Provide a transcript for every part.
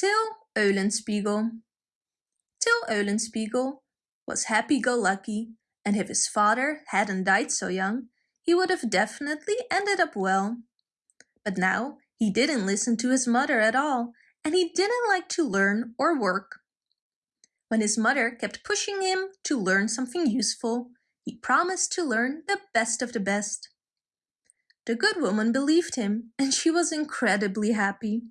Till Eulenspiegel Till Eulenspiegel was happy-go-lucky and if his father hadn't died so young, he would have definitely ended up well. But now he didn't listen to his mother at all and he didn't like to learn or work. When his mother kept pushing him to learn something useful, he promised to learn the best of the best. The good woman believed him and she was incredibly happy.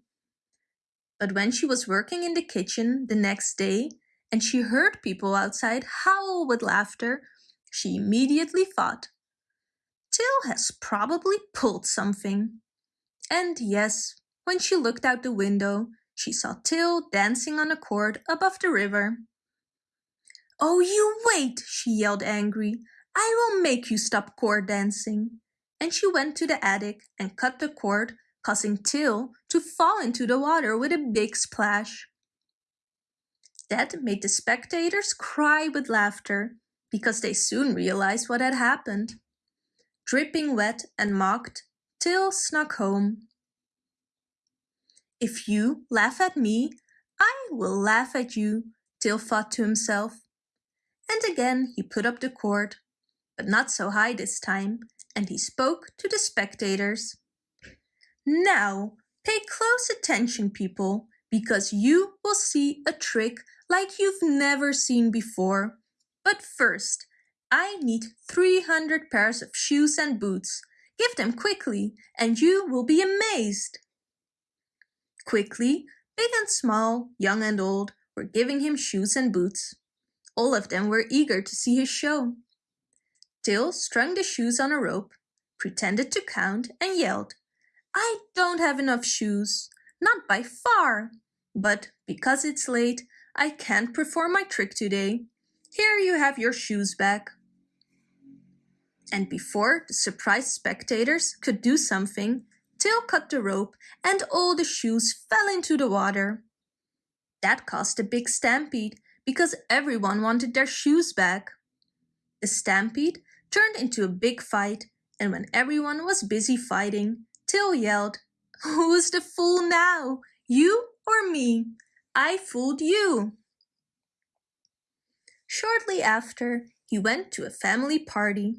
But when she was working in the kitchen the next day and she heard people outside howl with laughter, she immediately thought, Till has probably pulled something. And yes, when she looked out the window, she saw Till dancing on a cord above the river. Oh, you wait, she yelled angry. I will make you stop cord dancing. And she went to the attic and cut the cord, causing Till to fall into the water with a big splash. That made the spectators cry with laughter, because they soon realized what had happened. Dripping wet and mocked, Till snuck home. If you laugh at me, I will laugh at you, Till thought to himself. And again he put up the cord, but not so high this time, and he spoke to the spectators. Now, pay close attention, people, because you will see a trick like you've never seen before. But first, I need 300 pairs of shoes and boots. Give them quickly and you will be amazed. Quickly, big and small, young and old, were giving him shoes and boots. All of them were eager to see his show. Till strung the shoes on a rope, pretended to count and yelled, I don't have enough shoes, not by far. But because it's late, I can't perform my trick today. Here you have your shoes back. And before the surprised spectators could do something, Till cut the rope and all the shoes fell into the water. That caused a big stampede because everyone wanted their shoes back. The stampede turned into a big fight and when everyone was busy fighting, Till yelled, Who's the fool now? You or me? I fooled you. Shortly after, he went to a family party.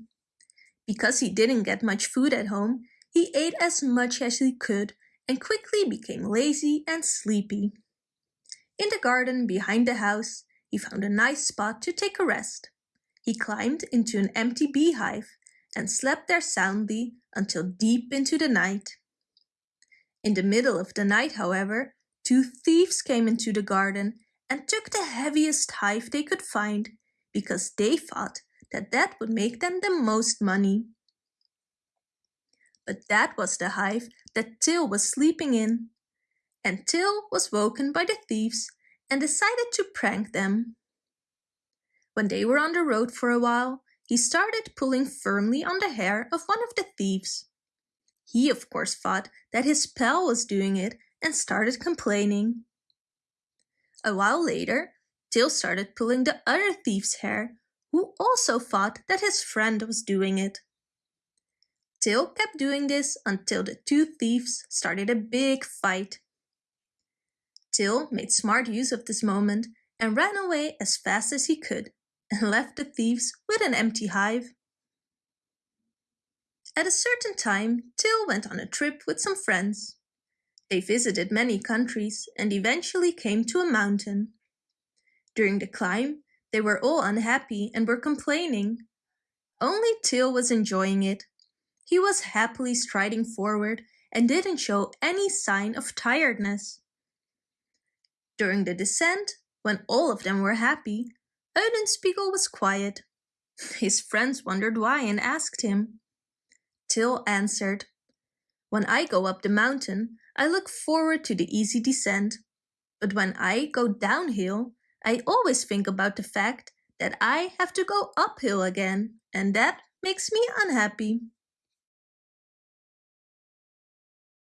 Because he didn't get much food at home, he ate as much as he could and quickly became lazy and sleepy. In the garden behind the house, he found a nice spot to take a rest. He climbed into an empty beehive and slept there soundly until deep into the night. In the middle of the night, however, Two thieves came into the garden and took the heaviest hive they could find because they thought that that would make them the most money. But that was the hive that Till was sleeping in. And Till was woken by the thieves and decided to prank them. When they were on the road for a while, he started pulling firmly on the hair of one of the thieves. He of course thought that his pal was doing it and started complaining. A while later, Till started pulling the other thief's hair, who also thought that his friend was doing it. Till kept doing this until the two thieves started a big fight. Till made smart use of this moment and ran away as fast as he could and left the thieves with an empty hive. At a certain time, Till went on a trip with some friends. They visited many countries and eventually came to a mountain. During the climb, they were all unhappy and were complaining. Only Till was enjoying it. He was happily striding forward and didn't show any sign of tiredness. During the descent, when all of them were happy, Eulenspiegel was quiet. His friends wondered why and asked him. Till answered, When I go up the mountain, I look forward to the easy descent. But when I go downhill, I always think about the fact that I have to go uphill again, and that makes me unhappy.